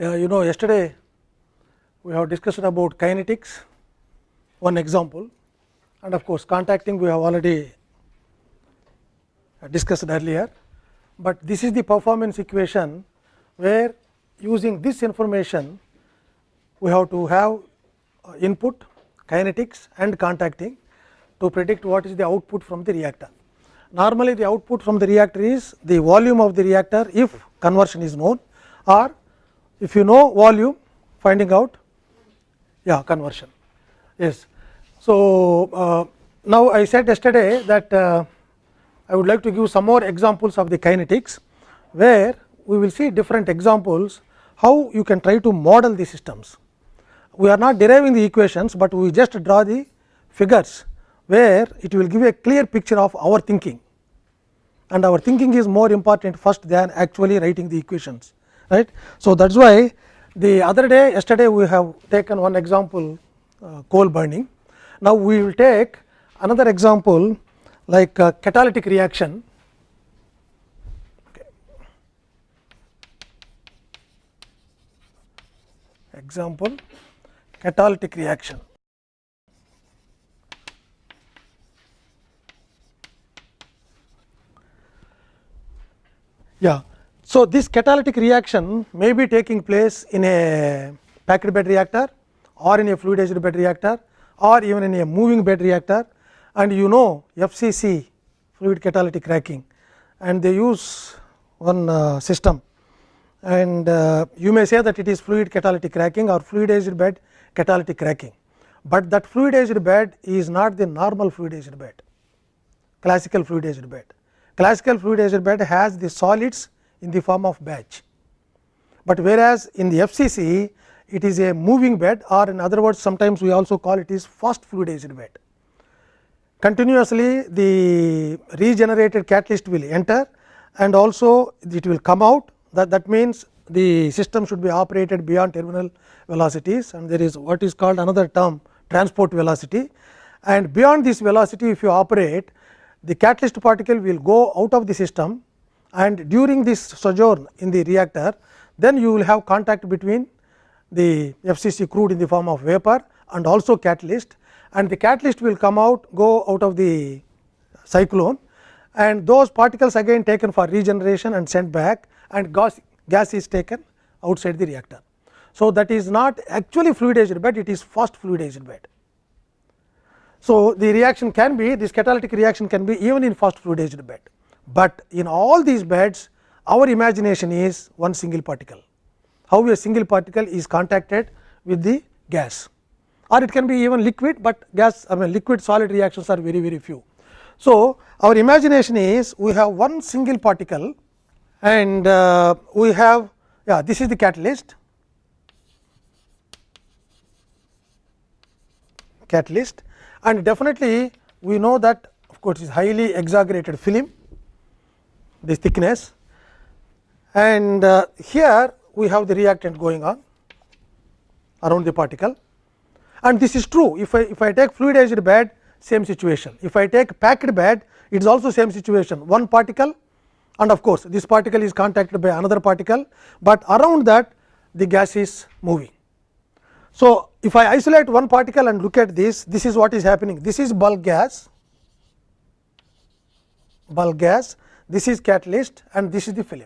Uh, you know yesterday we have discussed about kinetics one example and of course, contacting we have already discussed earlier, but this is the performance equation where using this information we have to have uh, input kinetics and contacting to predict what is the output from the reactor. Normally, the output from the reactor is the volume of the reactor if conversion is known or if you know volume finding out yeah conversion yes. So, uh, now I said yesterday that uh, I would like to give some more examples of the kinetics where we will see different examples how you can try to model the systems. We are not deriving the equations, but we just draw the figures where it will give a clear picture of our thinking and our thinking is more important first than actually writing the equations right. So, that is why the other day yesterday we have taken one example uh, coal burning. Now, we will take another example like catalytic reaction. Example catalytic reaction. Yeah. So, this catalytic reaction may be taking place in a packed bed reactor or in a fluidized bed reactor or even in a moving bed reactor. And you know FCC fluid catalytic cracking and they use one uh, system. And uh, you may say that it is fluid catalytic cracking or fluidized bed catalytic cracking, but that fluidized bed is not the normal fluidized bed. Classical fluidized bed. Classical fluidized bed has the solids in the form of batch, but whereas in the FCC it is a moving bed or in other words sometimes we also call it is fast fluidized bed. Continuously the regenerated catalyst will enter and also it will come out. That that means the system should be operated beyond terminal velocities and there is what is called another term transport velocity. And beyond this velocity if you operate the catalyst particle will go out of the system and during this sojourn in the reactor then you will have contact between the FCC crude in the form of vapor and also catalyst and the catalyst will come out go out of the cyclone and those particles again taken for regeneration and sent back and gas, gas is taken outside the reactor. So, that is not actually fluidized bed it is fast fluidized bed. So, the reaction can be this catalytic reaction can be even in fast fluidized bed, but in all these beds our imagination is one single particle. How a single particle is contacted with the gas. Or it can be even liquid, but gas I mean liquid solid reactions are very very few. So, our imagination is we have one single particle and uh, we have yeah this is the catalyst. Catalyst. And definitely we know that of course, is highly exaggerated film this thickness. And uh, here we have the reactant going on around the particle. And this is true. If I if I take fluidized bed same situation. If I take packed bed it is also same situation. One particle and of course, this particle is contacted by another particle, but around that the gas is moving. So, if I isolate one particle and look at this, this is what is happening. This is bulk gas, bulk gas, this is catalyst and this is the film.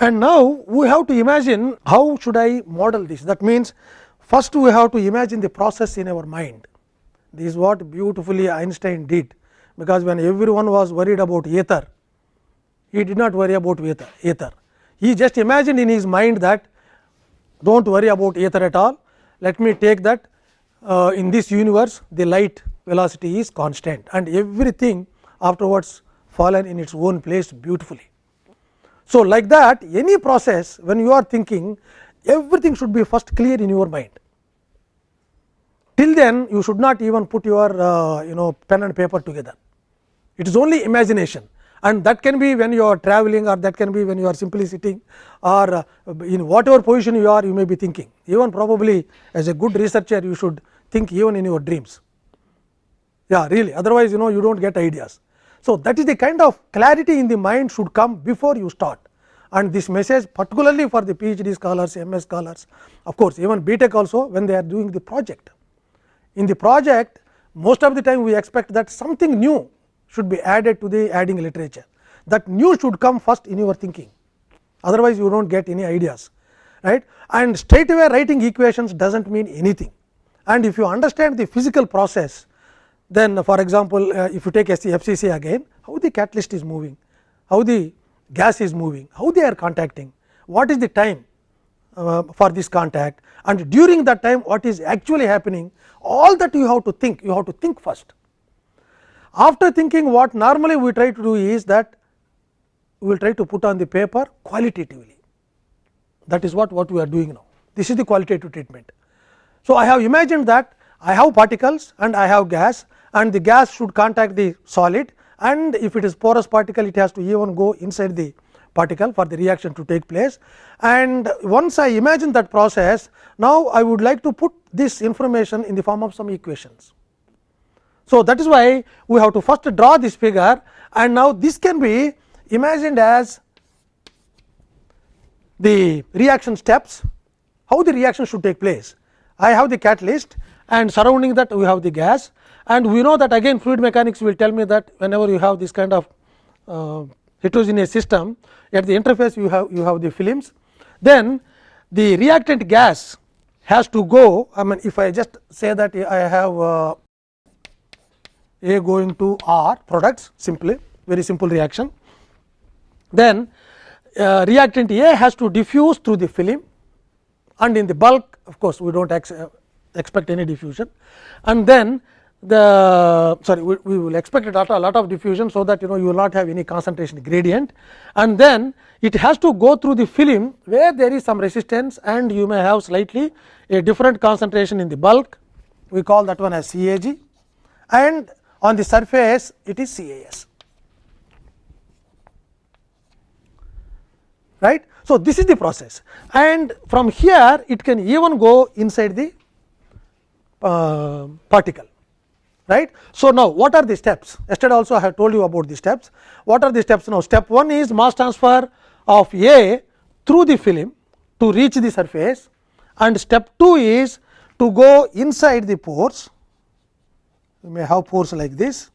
And now, we have to imagine how should I model this that means, first we have to imagine the process in our mind. This is what beautifully Einstein did, because when everyone was worried about ether, he did not worry about ether. He just imagined in his mind that do not worry about ether at all, let me take that uh, in this universe the light velocity is constant and everything afterwards fallen in its own place beautifully. So, like that any process when you are thinking everything should be first clear in your mind. Till then you should not even put your uh, you know pen and paper together. It is only imagination and that can be when you are traveling or that can be when you are simply sitting or uh, in whatever position you are you may be thinking. Even probably as a good researcher you should think even in your dreams. Yeah really otherwise you know you do not get ideas. So, that is the kind of clarity in the mind should come before you start and this message particularly for the PhD scholars, MS scholars of course, even BTech also when they are doing the project. In the project most of the time we expect that something new should be added to the adding literature that new should come first in your thinking otherwise you do not get any ideas right and straight away writing equations does not mean anything and if you understand the physical process then for example, uh, if you take FCC again how the catalyst is moving how the gas is moving how they are contacting what is the time uh, for this contact and during that time what is actually happening all that you have to think you have to think first. After thinking what normally we try to do is that we will try to put on the paper qualitatively that is what what we are doing now this is the qualitative treatment. So, I have imagined that I have particles and I have gas and the gas should contact the solid and if it is porous particle it has to even go inside the particle for the reaction to take place. And once I imagine that process, now I would like to put this information in the form of some equations. So, that is why we have to first draw this figure and now this can be imagined as the reaction steps, how the reaction should take place. I have the catalyst and surrounding that we have the gas. And we know that again fluid mechanics will tell me that whenever you have this kind of uh, heterogeneous system at the interface you have you have the films then the reactant gas has to go. I mean if I just say that I have uh, A going to R products simply very simple reaction then uh, reactant A has to diffuse through the film and in the bulk of course, we do not ex uh, expect any diffusion and then the sorry we, we will expect a lot, a lot of diffusion. So, that you know you will not have any concentration gradient and then it has to go through the film where there is some resistance and you may have slightly a different concentration in the bulk we call that one as CAG and on the surface it is CAS. right. So, this is the process. And from here it can even go inside the uh, particle right. So, now what are the steps? Yesterday also I have told you about the steps. What are the steps? Now step 1 is mass transfer of A through the film to reach the surface. And step 2 is to go inside the pores. You may have pores like this.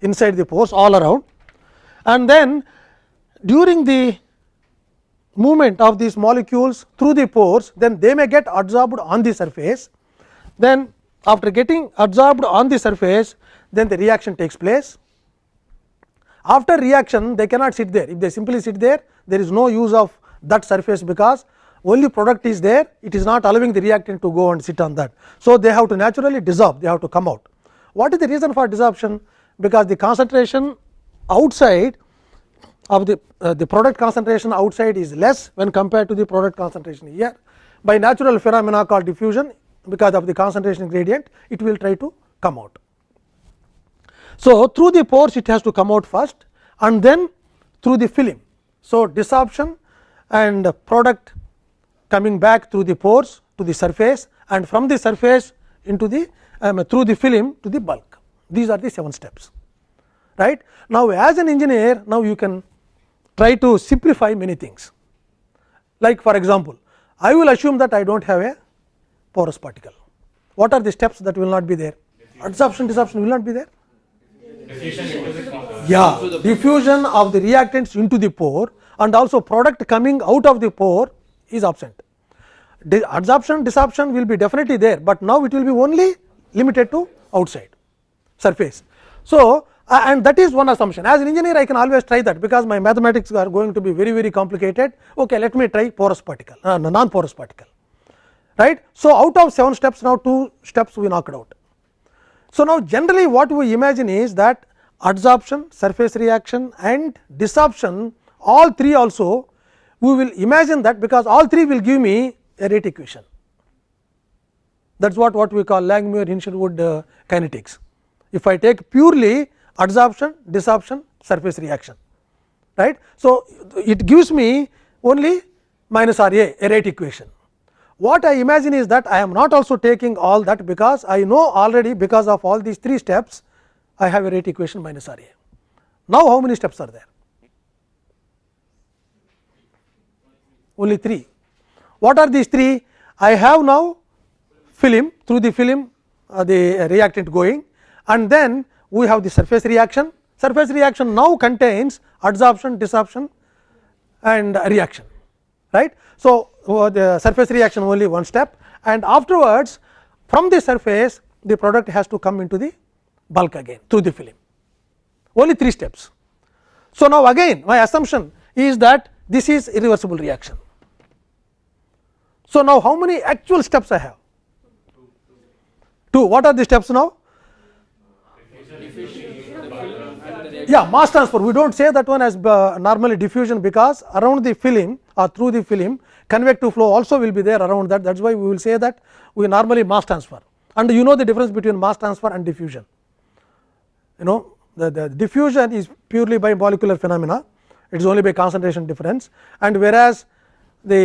Inside the pores all around. And then during the movement of these molecules through the pores then they may get adsorbed on the surface then after getting adsorbed on the surface then the reaction takes place. After reaction they cannot sit there if they simply sit there there is no use of that surface because only product is there it is not allowing the reactant to go and sit on that. So, they have to naturally dissolve they have to come out. What is the reason for dissolvation because the concentration outside of the uh, the product concentration outside is less when compared to the product concentration here by natural phenomena called diffusion because of the concentration gradient it will try to come out. So, through the pores it has to come out first and then through the film. So, desorption and product coming back through the pores to the surface and from the surface into the um, through the film to the bulk. These are the 7 steps. right. Now, as an engineer now you can try to simplify many things like for example, I will assume that I do not have a porous particle. What are the steps that will not be there? Adsorption, desorption will not be there. Yeah, diffusion of the reactants into the pore and also product coming out of the pore is absent. The adsorption, desorption will be definitely there, but now it will be only limited to outside surface. So, and that is one assumption as an engineer I can always try that because my mathematics are going to be very very complicated. Okay, let me try porous particle, uh, non porous particle right. So, out of 7 steps now 2 steps we knocked out. So, now generally what we imagine is that adsorption, surface reaction and desorption all three also we will imagine that because all three will give me a rate equation. That is what, what we call Langmuir Hinshelwood uh, kinetics. If I take purely adsorption, desorption, surface reaction, right. So, it gives me only minus R A, a rate equation. What I imagine is that I am not also taking all that because I know already because of all these three steps I have a rate equation minus R A. Now, how many steps are there? Only 3. What are these 3? I have now film through the film uh, the reactant going and then we have the surface reaction. Surface reaction now contains adsorption, desorption and reaction right. So, uh, the surface reaction only one step and afterwards from the surface the product has to come into the bulk again through the film only 3 steps. So, now again my assumption is that this is irreversible reaction. So, now how many actual steps I have? 2. What are the steps now? Yeah mass transfer we do not say that one as uh, normally diffusion because around the film or through the film convective flow also will be there around that. That is why we will say that we normally mass transfer. And you know the difference between mass transfer and diffusion. You know the, the diffusion is purely by molecular phenomena. It is only by concentration difference. And whereas the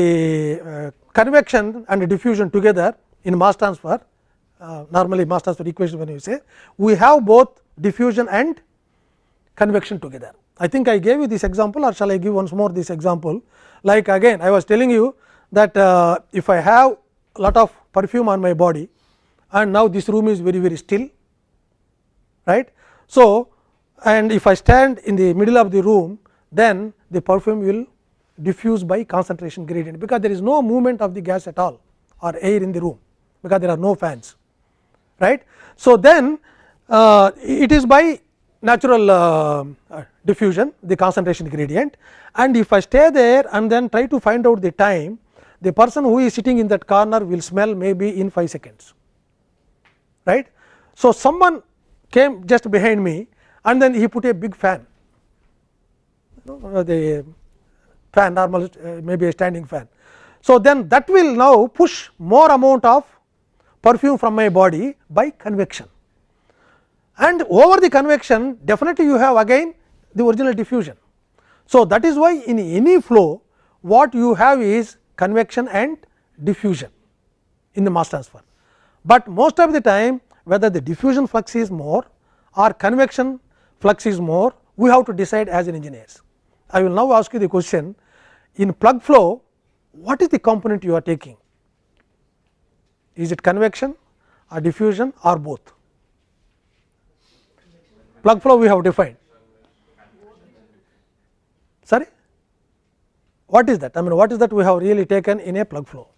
uh, convection and diffusion together in mass transfer uh, normally mass transfer equation when you say we have both diffusion and convection together. I think I gave you this example or shall I give once more this example like again I was telling you that uh, if I have a lot of perfume on my body and now this room is very very still right. So, and if I stand in the middle of the room then the perfume will diffuse by concentration gradient because there is no movement of the gas at all or air in the room because there are no fans right. So, then uh, it is by natural uh, uh, diffusion the concentration gradient and if I stay there and then try to find out the time the person who is sitting in that corner will smell maybe in 5 seconds right. So, someone came just behind me and then he put a big fan uh, the fan normal uh, maybe a standing fan. So, then that will now push more amount of perfume from my body by convection and over the convection definitely you have again the original diffusion. So, that is why in any flow what you have is convection and diffusion in the mass transfer, but most of the time whether the diffusion flux is more or convection flux is more we have to decide as an engineers. I will now ask you the question in plug flow what is the component you are taking is it convection or diffusion or both plug flow we have defined. Sorry, what is that? I mean, what is that we have really taken in a plug flow?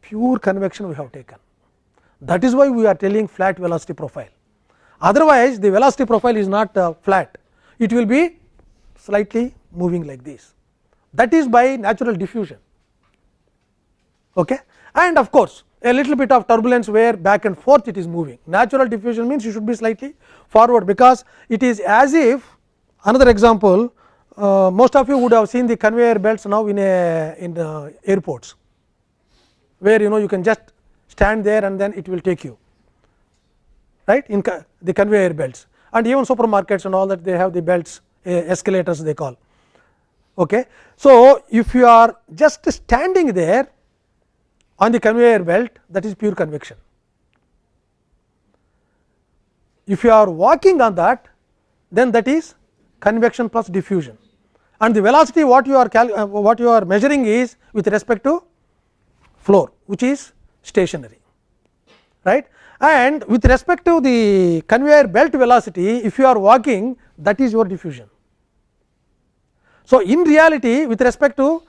Pure convection we have taken. That is why we are telling flat velocity profile. Otherwise, the velocity profile is not uh, flat, it will be slightly moving like this. That is by natural diffusion. Okay? And of course, a little bit of turbulence where back and forth it is moving. Natural diffusion means you should be slightly forward because it is as if another example uh, most of you would have seen the conveyor belts now in a in airports where you know you can just stand there and then it will take you right in the conveyor belts and even supermarkets and all that they have the belts uh, escalators they call. Okay. So, if you are just standing there on the conveyor belt that is pure convection. If you are walking on that then that is convection plus diffusion and the velocity what you are uh, what you are measuring is with respect to floor which is stationary right and with respect to the conveyor belt velocity if you are walking that is your diffusion. So, in reality with respect to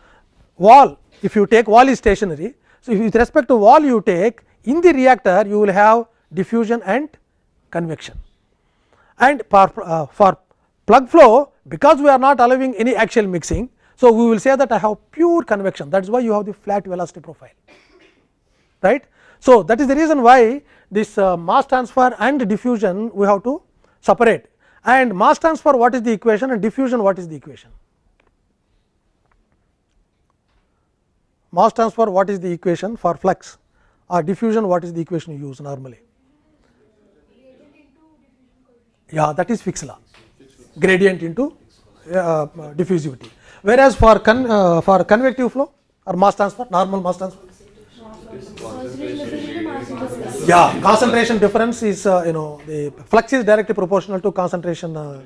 wall if you take wall is stationary so, with respect to wall you take in the reactor you will have diffusion and convection and for, uh, for plug flow because we are not allowing any axial mixing. So, we will say that I have pure convection that is why you have the flat velocity profile right. So, that is the reason why this uh, mass transfer and diffusion we have to separate and mass transfer what is the equation and diffusion what is the equation. Mass transfer what is the equation for flux or diffusion what is the equation you use normally? Yeah, that is Fick's law gradient into uh, diffusivity. Whereas for con, uh, for convective flow or mass transfer normal mass transfer Yeah, concentration difference is uh, you know the flux is directly proportional to concentration. Uh,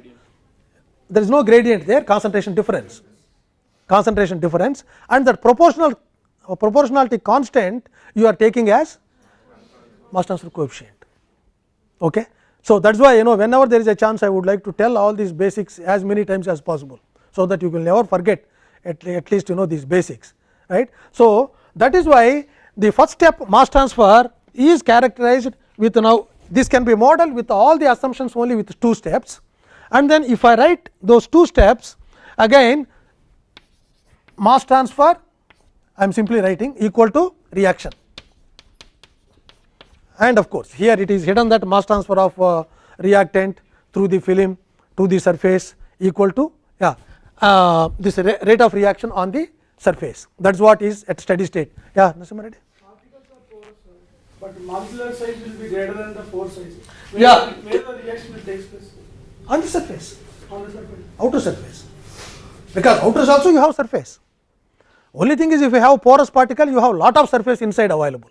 there is no gradient there, concentration difference, concentration difference, and that proportional proportionality constant you are taking as mass transfer coefficient. Okay. So, that is why you know whenever there is a chance I would like to tell all these basics as many times as possible. So, that you will never forget at, at least you know these basics right. So, that is why the first step mass transfer is characterized with now this can be modeled with all the assumptions only with two steps and then if I write those two steps again mass transfer I am simply writing equal to reaction and of course, here it is hidden that mass transfer of uh, reactant through the film to the surface equal to yeah uh, this rate of reaction on the surface that is what is at steady state. Yeah, Nasimha Reddy. But molecular size will be greater than the pore size. Where yeah. The, where the reaction will take place? On the surface. On the surface. Outer surface. Because outer also you have surface. Only thing is if you have porous particle, you have lot of surface inside available.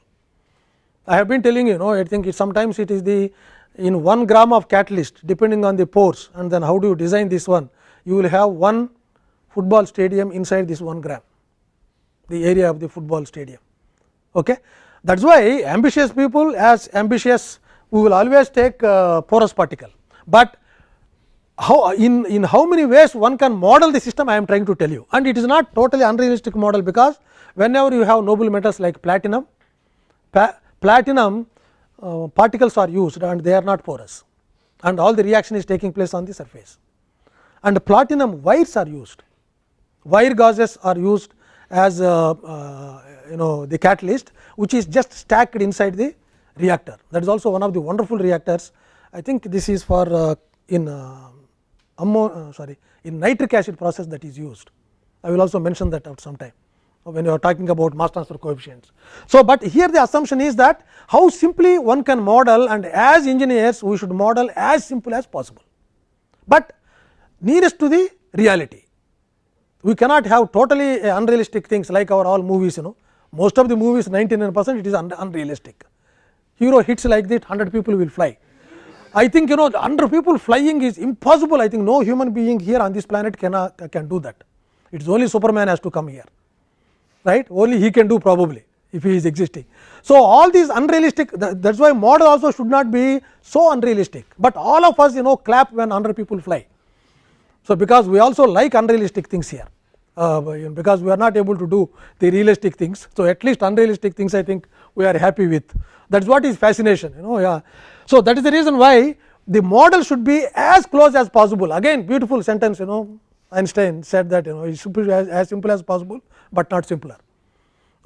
I have been telling you know I think it sometimes it is the in 1 gram of catalyst depending on the pores and then how do you design this one you will have one football stadium inside this 1 gram the area of the football stadium. Okay. That is why ambitious people as ambitious we will always take uh, porous particle, but how in, in how many ways one can model the system I am trying to tell you. And it is not totally unrealistic model because whenever you have noble metals like platinum, platinum uh, particles are used and they are not porous. And all the reaction is taking place on the surface. And platinum wires are used. Wire gauzes are used as uh, uh, you know the catalyst which is just stacked inside the reactor. That is also one of the wonderful reactors. I think this is for uh, in uh, ammo, uh, sorry in nitric acid process that is used I will also mention that out some time when you are talking about mass transfer coefficients. So, but here the assumption is that how simply one can model and as engineers we should model as simple as possible, but nearest to the reality. We cannot have totally unrealistic things like our all movies you know most of the movies 99 percent it is un unrealistic. Hero hits like that 100 people will fly. I think you know 100 people flying is impossible I think no human being here on this planet cannot can do that. It is only Superman has to come here right only he can do probably if he is existing. So, all these unrealistic that is why model also should not be so unrealistic, but all of us you know clap when 100 people fly. So, because we also like unrealistic things here uh, because we are not able to do the realistic things. So, at least unrealistic things I think we are happy with that is what is fascination you know yeah. So, that is the reason why the model should be as close as possible again beautiful sentence you know Einstein said that you know it should be as, as simple as possible, but not simpler.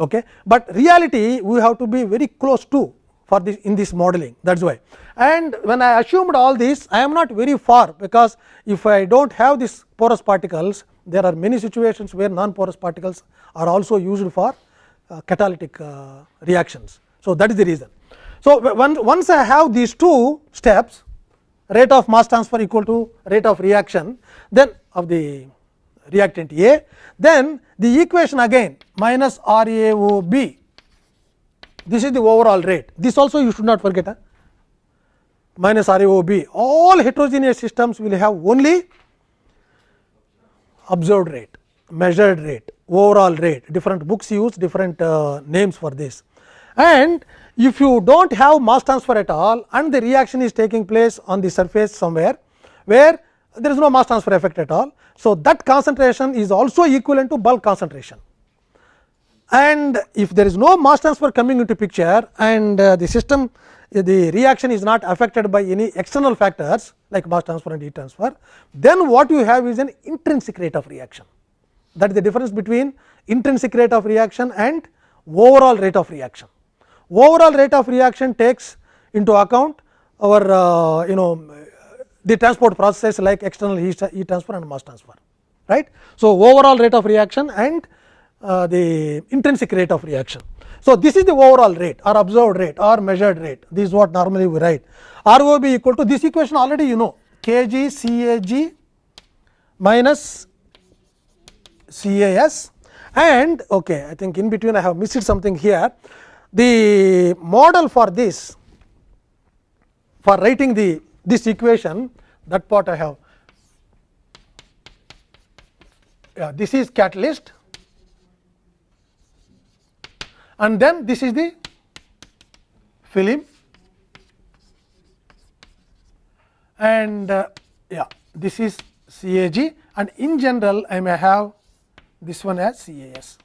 Okay. But reality we have to be very close to for this in this modeling that is why. And when I assumed all this I am not very far because if I do not have this porous particles there are many situations where non porous particles are also used for uh, catalytic uh, reactions. So, that is the reason. So, once I have these two steps rate of mass transfer equal to rate of reaction then of the reactant A, then the equation again minus RAOB, this is the overall rate. This also you should not forget huh? minus RAOB. All heterogeneous systems will have only observed rate, measured rate, overall rate. Different books use different uh, names for this. And if you do not have mass transfer at all and the reaction is taking place on the surface somewhere, where there is no mass transfer effect at all. So, that concentration is also equivalent to bulk concentration and if there is no mass transfer coming into picture and uh, the system the reaction is not affected by any external factors like mass transfer and heat transfer, then what you have is an intrinsic rate of reaction. That is the difference between intrinsic rate of reaction and overall rate of reaction. Overall rate of reaction takes into account our uh, you know the transport processes like external heat, transfer and mass transfer right. So, overall rate of reaction and uh, the intrinsic rate of reaction. So, this is the overall rate or observed rate or measured rate. This is what normally we write. ROB equal to this equation already you know. Kg Cag minus CAS. And okay I think in between I have missed something here the model for this for writing the this equation that part I have. Yeah, this is catalyst and then this is the film and uh, yeah this is CAG and in general I may have this one as CAS.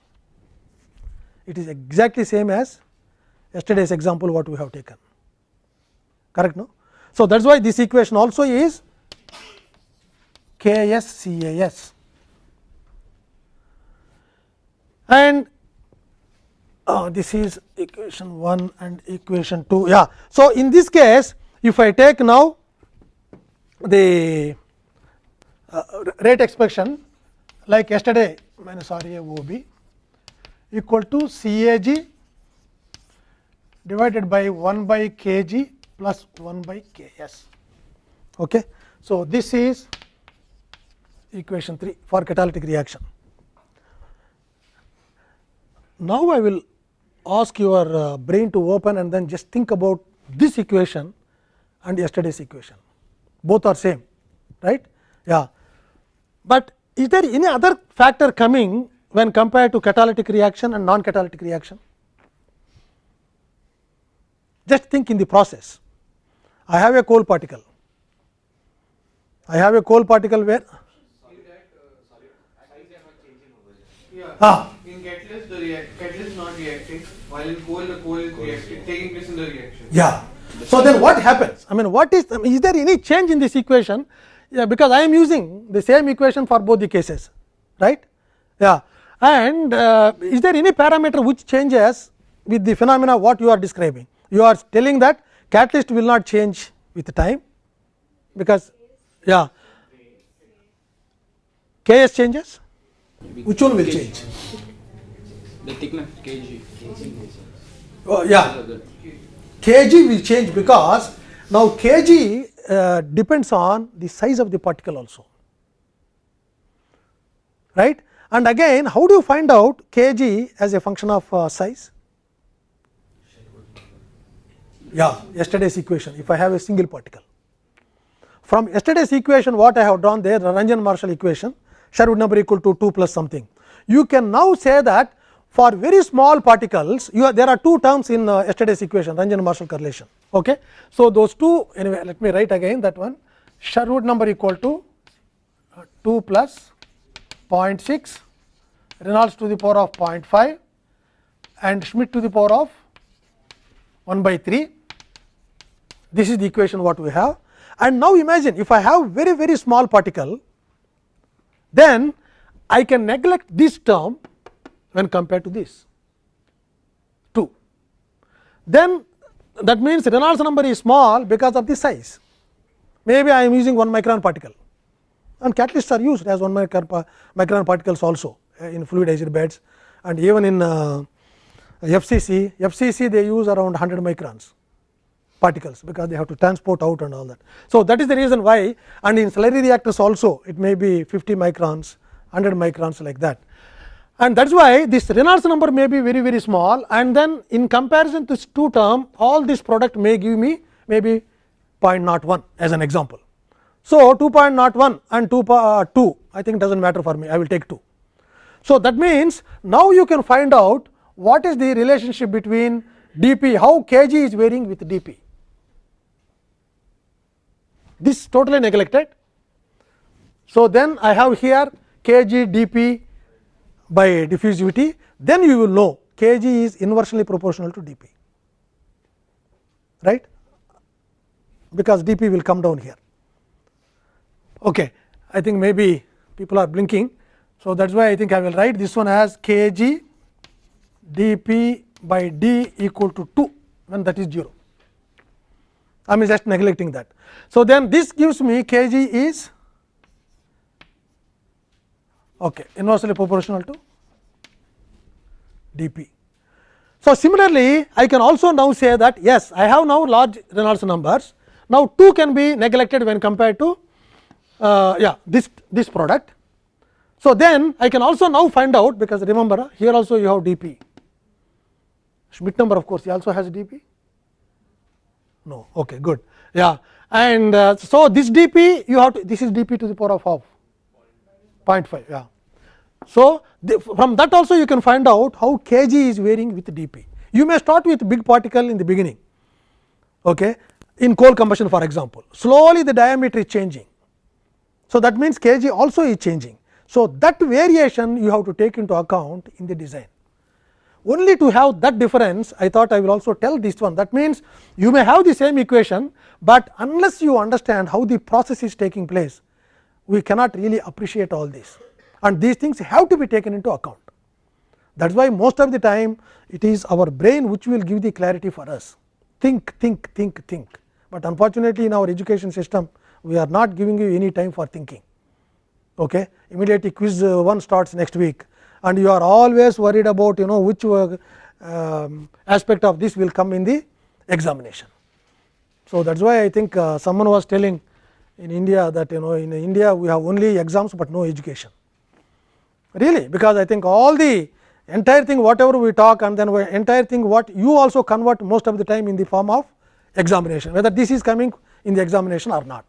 It is exactly same as yesterday's example what we have taken correct no. So, that is why this equation also is KSCAS and uh, this is equation 1 and equation 2 yeah. So, in this case if I take now the uh, rate expression like yesterday minus R A O B equal to C A G divided by 1 by k g plus 1 by k s. Okay. So, this is equation 3 for catalytic reaction. Now, I will ask your uh, brain to open and then just think about this equation and yesterday's equation both are same right yeah but is there any other factor coming when compared to catalytic reaction and non catalytic reaction just think in the process i have a coal particle i have a coal particle where Yeah. ah In catalyst, the react catalyst is not reacting, while in coal, the coal is reacting, taking place in the reaction. Yeah. So then what happens? I mean, what is, I mean, is there any change in this equation? Yeah, because I am using the same equation for both the cases, right? Yeah. And uh, is there any parameter which changes with the phenomena what you are describing? You are telling that catalyst will not change with time because, yeah. Ks changes? Which one will change? The thickness kg. Oh, yeah. kg will change because now kg uh, depends on the size of the particle also right and again how do you find out kg as a function of uh, size yeah yesterday's equation if i have a single particle. From yesterday's equation what i have drawn there the Ranz Marshall equation sherwood number equal to 2 plus something. You can now say that for very small particles you are, there are two terms in uh, yesterday's equation Ranz Marshall correlation. Okay? So those two anyway let me write again that one. Sherwood number equal to uh, 2 plus 0.6 reynolds to the power of 0.5 and schmidt to the power of 1 by 3 this is the equation what we have. And now imagine if i have very very small particle then i can neglect this term when compared to this. 2. Then that means Reynolds number is small because of the size. Maybe I am using 1 micron particle. And catalysts are used as 1 micron, micron particles also uh, in fluidized beds. And even in uh, FCC, FCC they use around 100 microns particles because they have to transport out and all that. So, that is the reason why and in slurry reactors also it may be 50 microns, 100 microns like that and that is why this Reynolds number may be very very small and then in comparison to this two term all this product may give me maybe 0.01 as an example. So, 2.01 and 2, uh, 2 I think does not matter for me I will take 2. So, that means now you can find out what is the relationship between dP how kg is varying with dP. This is totally neglected. So, then I have here kg dP by diffusivity, then you will know kg is inversely proportional to dP, right, because dP will come down here. Okay. I think maybe people are blinking. So, that is why I think I will write this one as kg dP by d equal to 2 when that is 0. I am just neglecting that. So, then this gives me kg is okay, inversely proportional to dP. So, similarly, I can also now say that yes, I have now large Reynolds numbers. Now, 2 can be neglected when compared to uh, yeah this this product. So, then I can also now find out because remember here also you have dP. Schmidt number of course, he also has dP. No. Okay good. Yeah. And uh, so this dp you have to this is dp to the power of half. 0.5 yeah. So the, from that also you can find out how kg is varying with dp you may start with big particle in the beginning okay? In coal combustion for example. Slowly the diameter is changing. So that means kg also is changing. So that variation you have to take into account in the design only to have that difference I thought I will also tell this one that means you may have the same equation, but unless you understand how the process is taking place we cannot really appreciate all this and these things have to be taken into account. That is why most of the time it is our brain which will give the clarity for us think think think think, but unfortunately in our education system we are not giving you any time for thinking. Okay. Immediately quiz uh, 1 starts next week and you are always worried about you know which uh, um, aspect of this will come in the examination. So, that is why I think uh, someone was telling in India that you know in India we have only exams, but no education really because I think all the entire thing whatever we talk and then entire thing what you also convert most of the time in the form of examination whether this is coming in the examination or not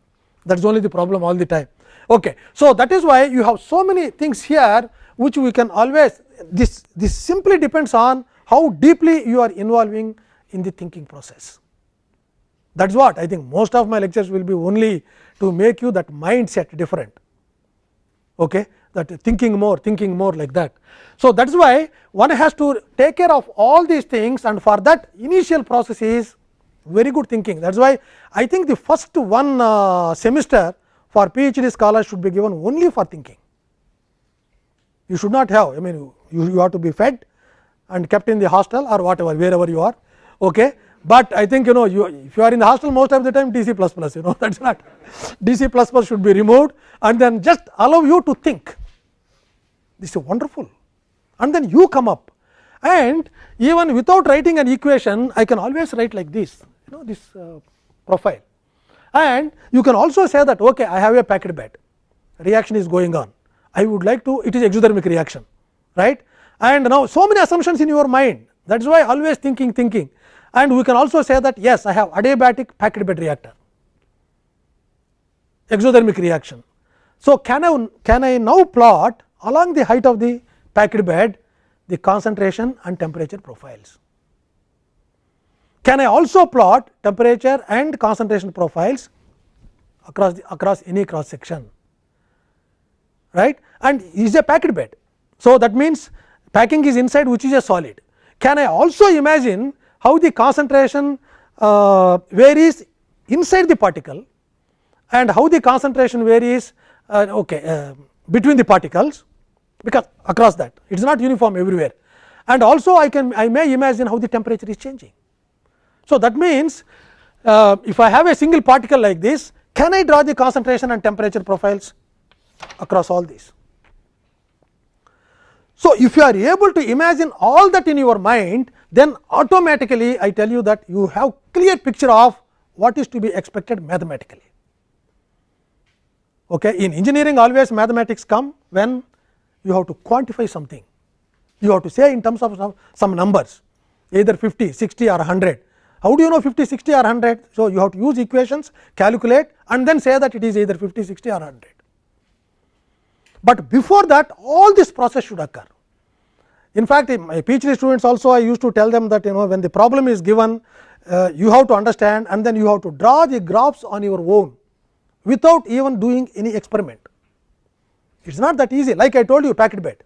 that is only the problem all the time. Okay. So, that is why you have so many things here which we can always this this simply depends on how deeply you are involving in the thinking process. That is what I think most of my lectures will be only to make you that mindset different. Okay that thinking more, thinking more like that. So, that is why one has to take care of all these things and for that initial process is very good thinking. That is why I think the first one uh, semester for PhD scholars should be given only for thinking. You should not have, I mean you, you have to be fed and kept in the hostel or whatever, wherever you are. Okay. But I think you know you if you are in the hostel most of the time DC plus plus you know that is not DC plus plus should be removed and then just allow you to think. This is wonderful. And then you come up. And even without writing an equation I can always write like this you know this uh, profile. And you can also say that okay I have a packed bed. Reaction is going on I would like to it is exothermic reaction right? And now so many assumptions in your mind. That is why always thinking thinking. And we can also say that yes I have adiabatic packed bed reactor. Exothermic reaction. So, can I can I now plot along the height of the packed bed the concentration and temperature profiles. Can I also plot temperature and concentration profiles across the, across any cross section right and is a packed bed. So, that means packing is inside which is a solid. Can I also imagine how the concentration uh, varies inside the particle and how the concentration varies uh, okay, uh, between the particles because across that it is not uniform everywhere and also I can I may imagine how the temperature is changing. So, that means uh, if I have a single particle like this can I draw the concentration and temperature profiles across all these. So, if you are able to imagine all that in your mind then automatically I tell you that you have clear picture of what is to be expected mathematically. Okay. In engineering always mathematics come when you have to quantify something, you have to say in terms of some, some numbers either 50, 60 or 100. How do you know 50, 60 or 100? So, you have to use equations, calculate and then say that it is either 50, 60 or 100. But before that all this process should occur. In fact, my PhD students also I used to tell them that you know when the problem is given uh, you have to understand and then you have to draw the graphs on your own without even doing any experiment. It is not that easy like I told you packed bed.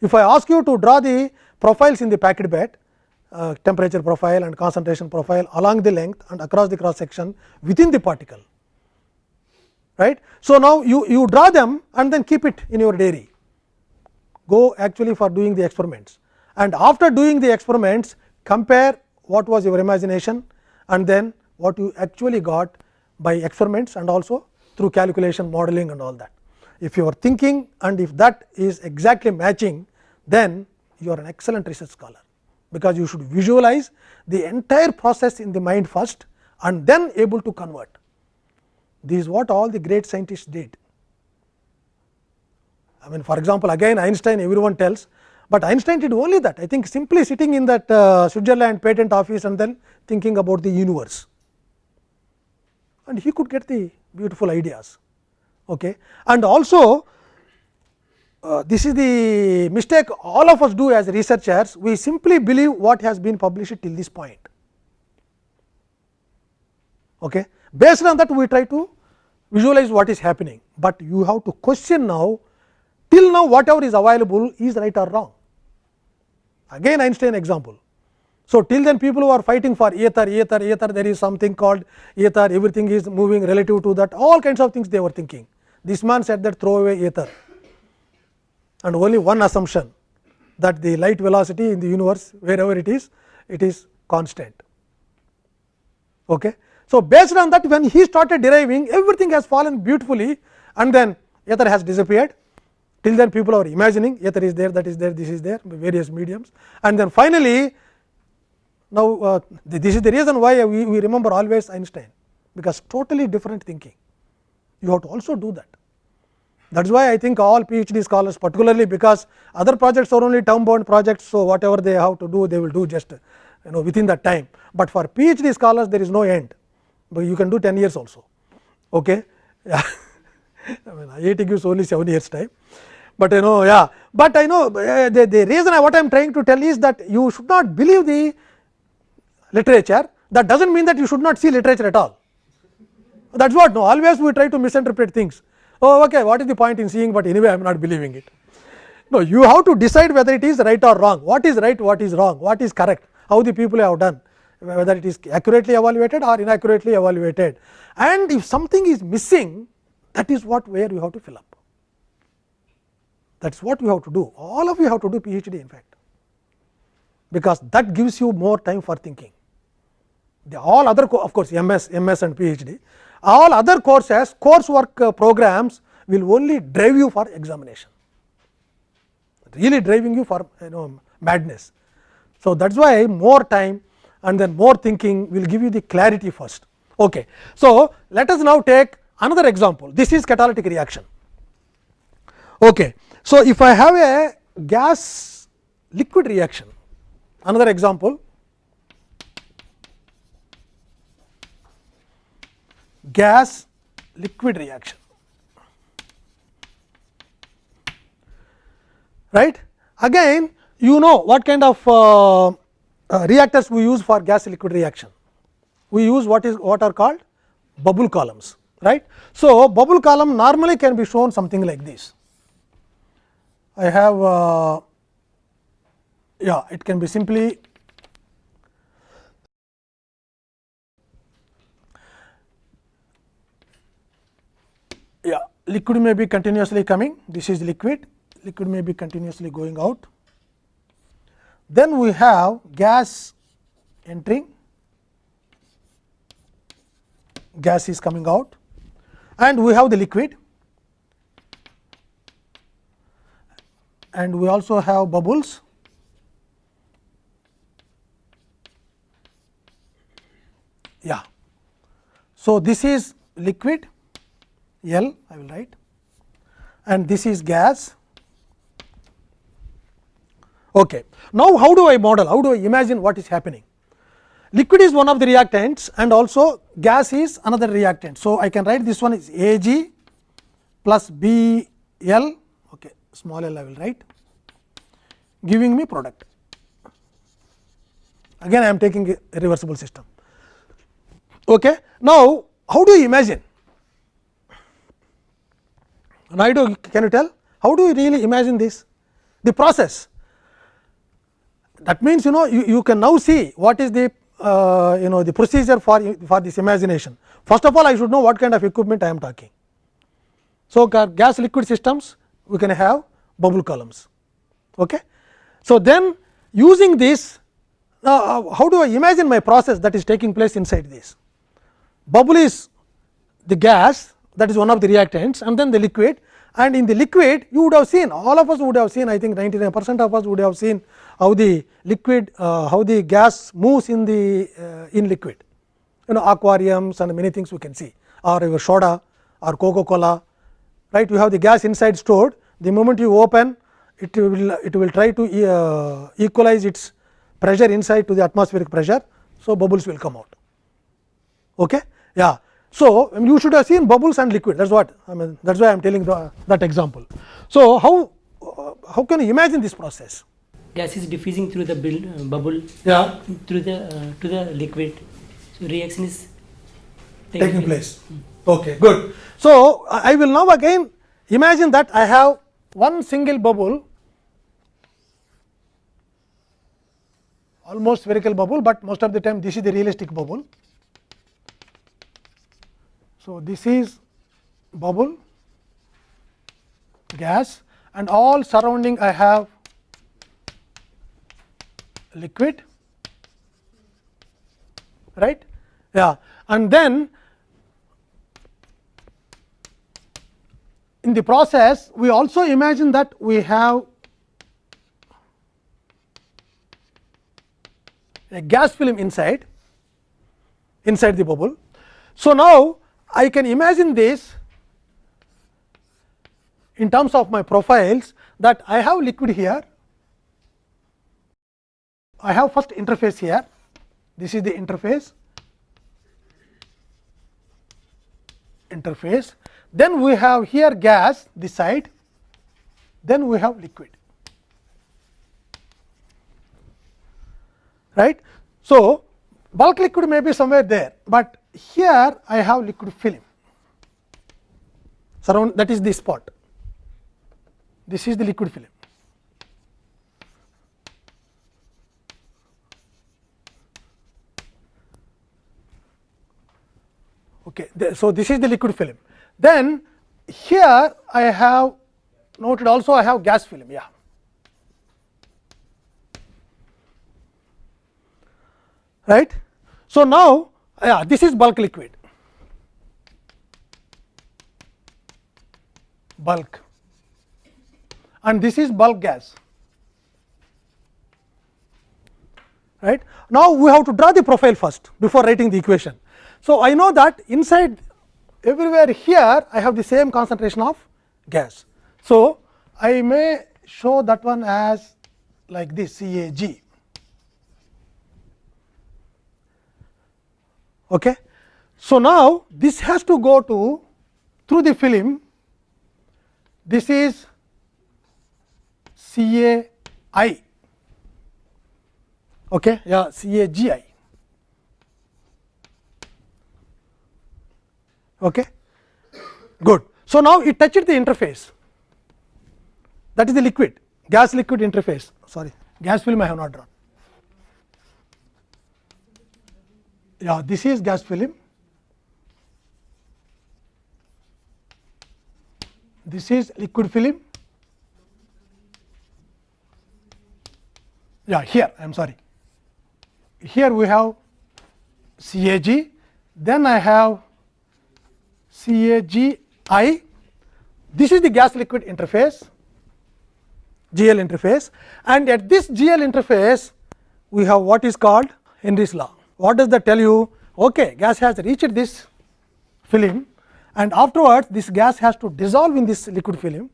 If I ask you to draw the profiles in the packed bed uh, temperature profile and concentration profile along the length and across the cross section within the particle. Right. So, now you, you draw them and then keep it in your diary go actually for doing the experiments and after doing the experiments compare what was your imagination and then what you actually got by experiments and also through calculation modeling and all that. If you are thinking and if that is exactly matching then you are an excellent research scholar, because you should visualize the entire process in the mind first and then able to convert. This is what all the great scientists did. I mean for example, again Einstein everyone tells, but Einstein did only that I think simply sitting in that uh, Switzerland patent office and then thinking about the universe and he could get the beautiful ideas. Okay. And also uh, this is the mistake all of us do as researchers we simply believe what has been published till this point. Okay. Based on that we try to visualize what is happening, but you have to question now till now whatever is available is right or wrong. Again Einstein example. So, till then people who are fighting for ether, ether, ether there is something called ether everything is moving relative to that all kinds of things they were thinking. This man said that throw away ether and only one assumption that the light velocity in the universe wherever it is it is constant. Okay. So, based on that when he started deriving everything has fallen beautifully and then ether has disappeared till then people are imagining ether is there that is there this is there various mediums and then finally, now uh, this is the reason why we, we remember always Einstein because totally different thinking you have to also do that. That is why I think all PhD scholars particularly because other projects are only term bound projects. So, whatever they have to do they will do just you know within that time, but for PhD scholars there is no end, but you can do 10 years also. Okay. Yeah. I mean IIT gives only 7 years time, but you know yeah, but I know uh, the, the reason I, what I am trying to tell is that you should not believe the literature that does not mean that you should not see literature at all. That is what no always we try to misinterpret things oh okay what is the point in seeing, but anyway I am not believing it. No you have to decide whether it is right or wrong, what is right, what is wrong, what is correct, how the people have done whether it is accurately evaluated or inaccurately evaluated and if something is missing that is what where you have to fill up. That is what you have to do all of you have to do PhD in fact, because that gives you more time for thinking. The all other of course, MS, MS and PhD all other courses coursework uh, programs will only drive you for examination really driving you for you know madness. So, that is why more time and then more thinking will give you the clarity first. Okay. So, let us now take another example this is catalytic reaction. Okay. So, if I have a gas liquid reaction another example gas liquid reaction right again you know what kind of uh, uh, reactors we use for gas liquid reaction. We use what is what are called bubble columns right? So bubble column normally can be shown something like this. I have uh, yeah it can be simply yeah liquid may be continuously coming. This is liquid. Liquid may be continuously going out then we have gas entering. Gas is coming out. And we have the liquid. And we also have bubbles. Yeah. So this is liquid L I will write. And this is gas. Okay. Now, how do I model, how do I imagine what is happening? Liquid is one of the reactants and also gas is another reactant. So, I can write this one is A g plus B L okay, small l I will write giving me product. Again I am taking a reversible system. Okay. Now, how do you imagine? Naidu can you tell how do you really imagine this the process that means you know you, you can now see what is the uh, you know the procedure for for this imagination first of all I should know what kind of equipment I am talking. So, gas liquid systems we can have bubble columns. Okay. So, then using this uh, how do I imagine my process that is taking place inside this bubble is the gas that is one of the reactants and then the liquid and in the liquid you would have seen all of us would have seen I think 99 percent of us would have seen how the liquid uh, how the gas moves in the uh, in liquid you know aquariums and many things we can see or your soda or coca cola right you have the gas inside stored the moment you open it will it will try to uh, equalize its pressure inside to the atmospheric pressure. So, bubbles will come out. Okay? Yeah. So, you should have seen bubbles and liquid that is what I mean that is why I am telling the, that example. So, how uh, how can you imagine this process? Gas is diffusing through the build, uh, bubble Yeah, through the uh, to the liquid so reaction is taking place. Okay, good. So, I I will now again imagine that I have one single bubble almost spherical bubble, but most of the time this is the realistic bubble. So, this is bubble gas and all surrounding I have liquid right? Yeah. And then in the process we also imagine that we have a gas film inside inside the bubble. So, now I can imagine this in terms of my profiles that I have liquid here, I have first interface here, this is the interface, interface, then we have here gas this side, then we have liquid. Right. So, bulk liquid may be somewhere there, but here I have liquid film surround that is the spot. This is the liquid film. Okay. So, this is the liquid film. Then here I have noted also I have gas film. Yeah. Right. So, now yeah, this is bulk liquid. Bulk and this is bulk gas. right. Now, we have to draw the profile first before writing the equation. So, I know that inside everywhere here I have the same concentration of gas. So, I may show that one as like this CAG. Okay. So, now this has to go to through the film this is CAI okay yeah CAGI okay? Good. So now it touched the interface. That is the liquid. Gas liquid interface. Sorry. Gas film I have not drawn. Yeah this is gas film. This is liquid film. Yeah here. I am sorry. Here we have CAG then I have CAGI this is the gas liquid interface GL interface and at this GL interface we have what is called Henry's law. What does that tell you? Okay, gas has reached this film and afterwards this gas has to dissolve in this liquid film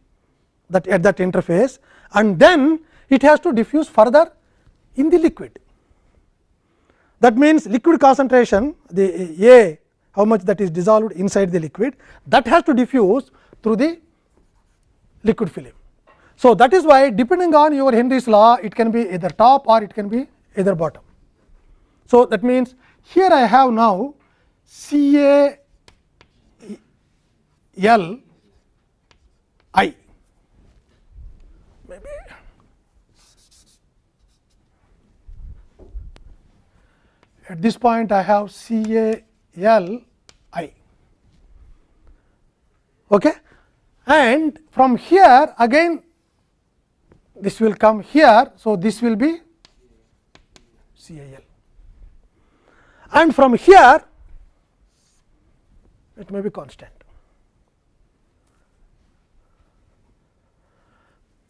that at that interface and then it has to diffuse further in the liquid. That means, liquid concentration the A how much that is dissolved inside the liquid that has to diffuse through the liquid film. So, that is why depending on your Henry's law it can be either top or it can be either bottom. So, that means, here I have now C A L I maybe at this point I have C A L I okay and from here again this will come here. So, this will be C A L and from here it may be constant.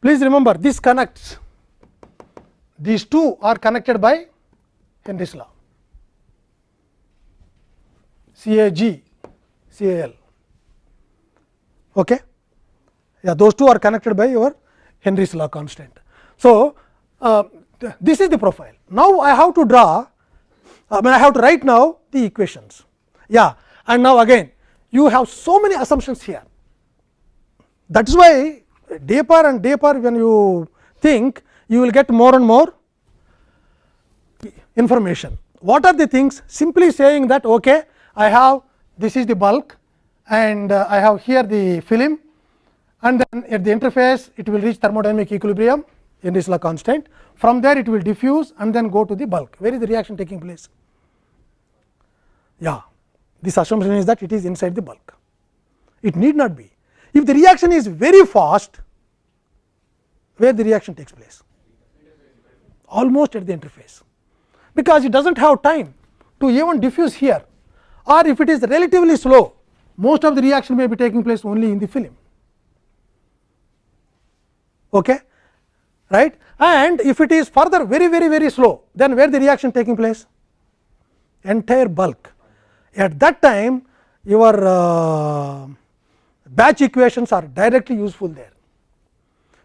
Please remember this connects these two are connected by Henry's law C A G C A L. Okay. Yeah, those two are connected by your Henry's law constant. So, uh, th this is the profile. Now, I have to draw I mean I have to write now the equations. Yeah, and now again you have so many assumptions here. That is why deeper and deeper when you think you will get more and more information. What are the things? Simply saying that okay, I have this is the bulk and uh, I have here the film and then at the interface it will reach thermodynamic equilibrium in this law constant. From there it will diffuse and then go to the bulk. Where is the reaction taking place? Yeah, this assumption is that it is inside the bulk. It need not be. If the reaction is very fast, where the reaction takes place? Almost at the interface, because it does not have time to even diffuse here or if it is relatively slow, most of the reaction may be taking place only in the film. Okay? Right? And if it is further very very very slow, then where the reaction taking place? Entire bulk. At that time, your uh, batch equations are directly useful there.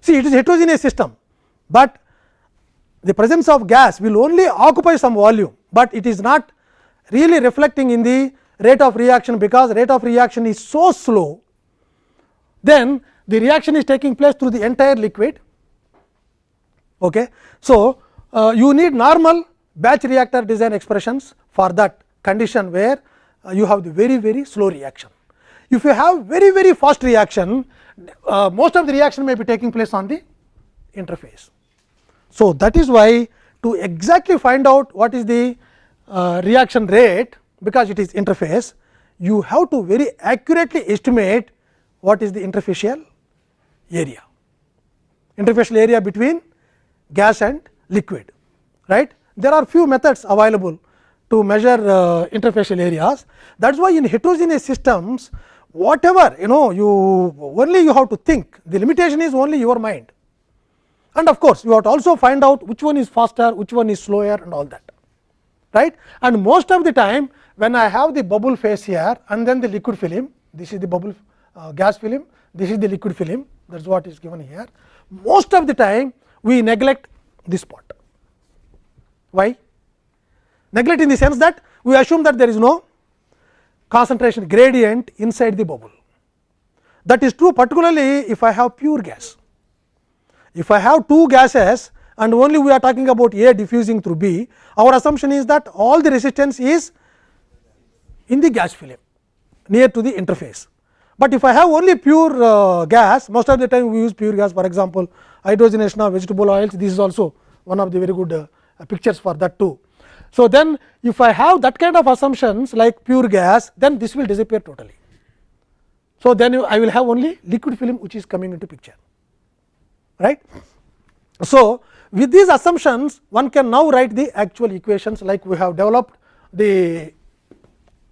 See, it is heterogeneous system, but the presence of gas will only occupy some volume, but it is not really reflecting in the rate of reaction, because rate of reaction is so slow, then the reaction is taking place through the entire liquid. Okay. So, uh, you need normal batch reactor design expressions for that condition where uh, you have the very very slow reaction. If you have very very fast reaction, uh, most of the reaction may be taking place on the interface. So, that is why to exactly find out what is the uh, reaction rate, because it is interface, you have to very accurately estimate what is the interfacial area, interfacial area between gas and liquid. right? There are few methods available to measure uh, interfacial areas. That is why in heterogeneous systems, whatever you know you only you have to think, the limitation is only your mind. And of course, you have to also find out which one is faster, which one is slower and all that. right? And most of the time when I have the bubble phase here and then the liquid film, this is the bubble uh, gas film, this is the liquid film, that is what is given here. Most of the time we neglect this part. Why? Neglect in the sense that we assume that there is no concentration gradient inside the bubble. That is true particularly if I have pure gas. If I have two gases and only we are talking about A diffusing through B, our assumption is that all the resistance is in the gas film near to the interface. But if I have only pure uh, gas, most of the time we use pure gas for example, hydrogenation of vegetable oils, this is also one of the very good uh, pictures for that too. So, then if I have that kind of assumptions like pure gas, then this will disappear totally. So, then I will have only liquid film which is coming into picture. right. So, with these assumptions one can now write the actual equations like we have developed the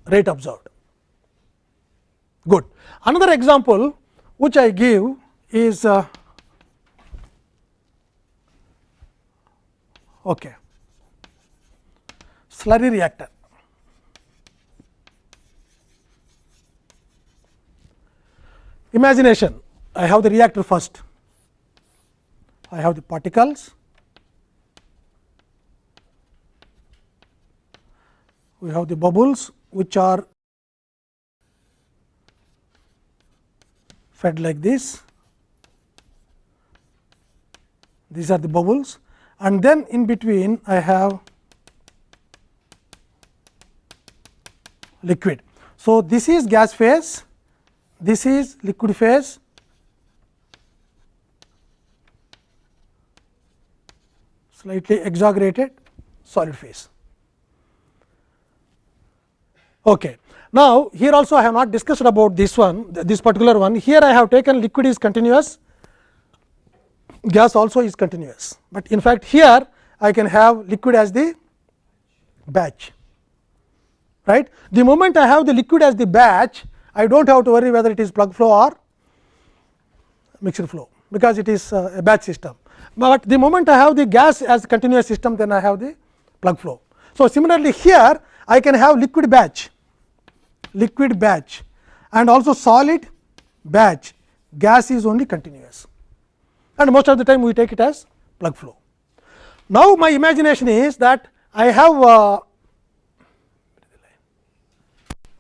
rate observed. Good. Another example which I give is uh, okay, slurry reactor. Imagination I have the reactor first, I have the particles, we have the bubbles which are fed like this. These are the bubbles and then in between I have liquid. So, this is gas phase, this is liquid phase, slightly exaggerated solid phase. Okay. Now, here also I have not discussed about this one, this particular one. Here I have taken liquid is continuous, gas also is continuous, but in fact, here I can have liquid as the batch. Right. The moment I have the liquid as the batch, I do not have to worry whether it is plug flow or mixture flow, because it is uh, a batch system. But the moment I have the gas as continuous system, then I have the plug flow. So, similarly, here I can have liquid batch, liquid batch and also solid batch, gas is only continuous. and most of the time we take it as plug flow. Now, my imagination is that I have uh,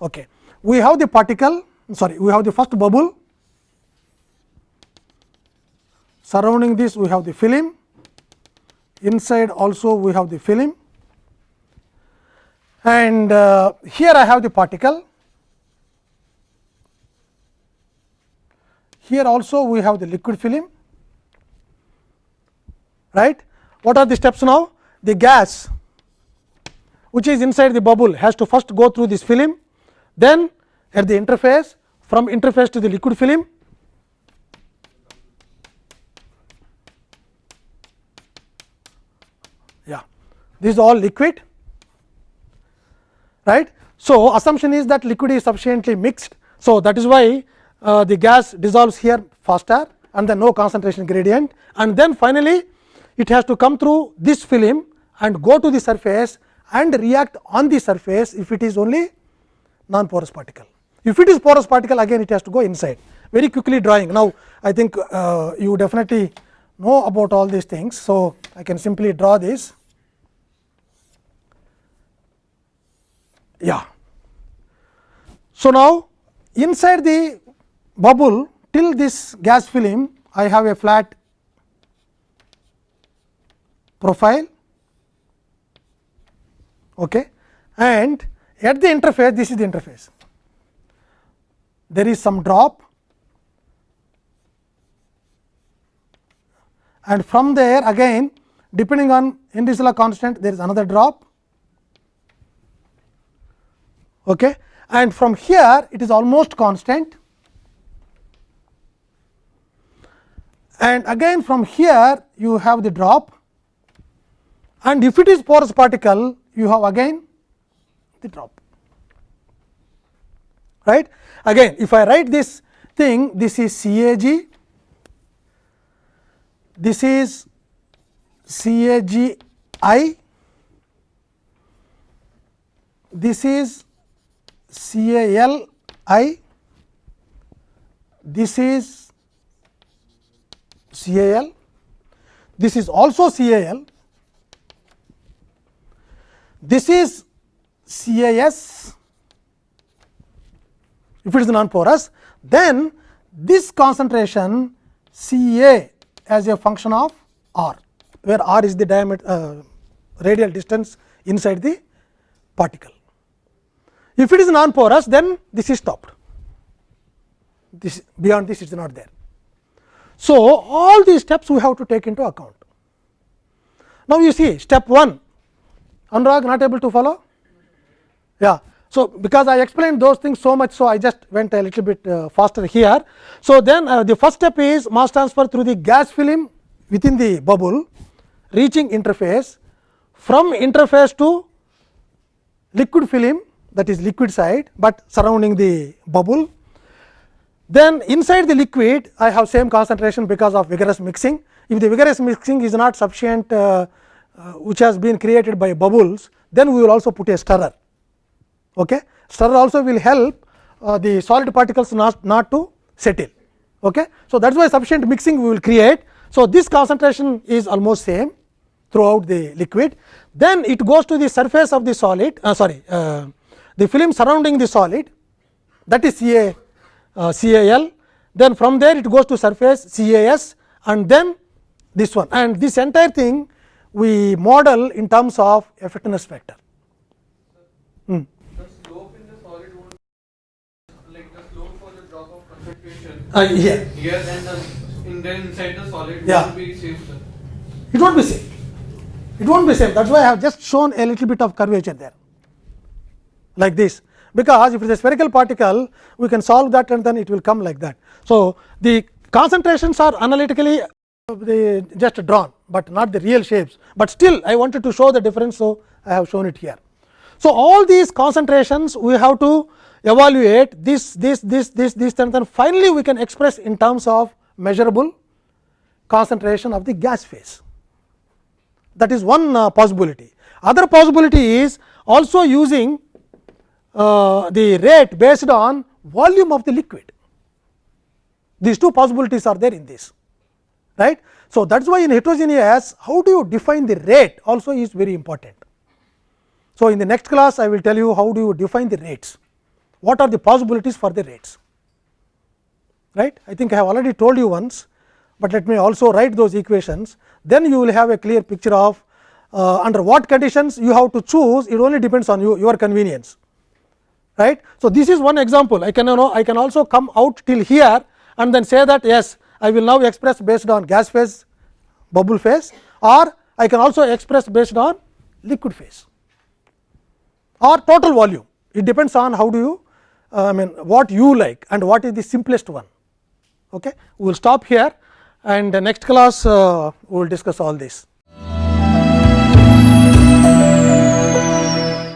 okay, we have the particle sorry we have the first bubble. Surrounding this we have the film. Inside also we have the film. And uh, here I have the particle here also we have the liquid film. Right? What are the steps now? The gas which is inside the bubble has to first go through this film. Then at the interface from interface to the liquid film. Yeah. This is all liquid. Right? So assumption is that liquid is sufficiently mixed. So that is why uh, the gas dissolves here faster and then no concentration gradient and then finally it has to come through this film and go to the surface and react on the surface if it is only non porous particle. If it is porous particle again it has to go inside very quickly drawing. Now, I think uh, you definitely know about all these things. So, I can simply draw this yeah. So, now inside the bubble till this gas film I have a flat profile okay. and at the interface this is the interface there is some drop and from there again depending on Henry's law constant there is another drop okay. and from here it is almost constant and again from here you have the drop. And if it is porous particle you have again the drop. Right. Again if I write this thing this is CAG, this is CAGI, this is CALI, this is CAL, this is also CAL, this is CAS if it is non porous then this concentration Ca as a function of r where r is the diameter uh, radial distance inside the particle. If it is non porous then this is stopped this beyond this is not there. So, all these steps we have to take into account. Now, you see step 1 Anurag not able to follow yeah. So, because I explained those things so much, so I just went a little bit uh, faster here. So, then uh, the first step is mass transfer through the gas film within the bubble reaching interface from interface to liquid film that is liquid side, but surrounding the bubble. Then inside the liquid I have same concentration because of vigorous mixing. If the vigorous mixing is not sufficient uh, uh, which has been created by bubbles, then we will also put a stirrer Okay. Stirrer also will help uh, the solid particles not, not to settle. Okay. So, that is why sufficient mixing we will create. So, this concentration is almost same throughout the liquid. Then it goes to the surface of the solid uh, sorry uh, the film surrounding the solid that is Ca uh, CAL. Then from there it goes to surface CAS and then this one and this entire thing we model in terms of effectiveness factor. Hmm. Uh, here. Here then the in then inside the solid Yeah. will be same sir. It won't be same. It won't be same. That is why I have just shown a little bit of curvature there, like this. Because if it is a spherical particle, we can solve that and then it will come like that. So, the concentrations are analytically uh, just drawn, but not the real shapes. But still, I wanted to show the difference, so I have shown it here. So, all these concentrations we have to evaluate this, this, this, this, this and then finally, we can express in terms of measurable concentration of the gas phase. That is one uh, possibility. Other possibility is also using uh, the rate based on volume of the liquid. These two possibilities are there in this right. So, that is why in heterogeneous how do you define the rate also is very important. So, in the next class I will tell you how do you define the rates, what are the possibilities for the rates right. I think I have already told you once, but let me also write those equations then you will have a clear picture of uh, under what conditions you have to choose it only depends on you your convenience right. So, this is one example I can you know I can also come out till here and then say that yes I will now express based on gas phase bubble phase or I can also express based on liquid phase or total volume it depends on how do you uh, I mean what you like and what is the simplest one. Okay. We will stop here and next class uh, we will discuss all this.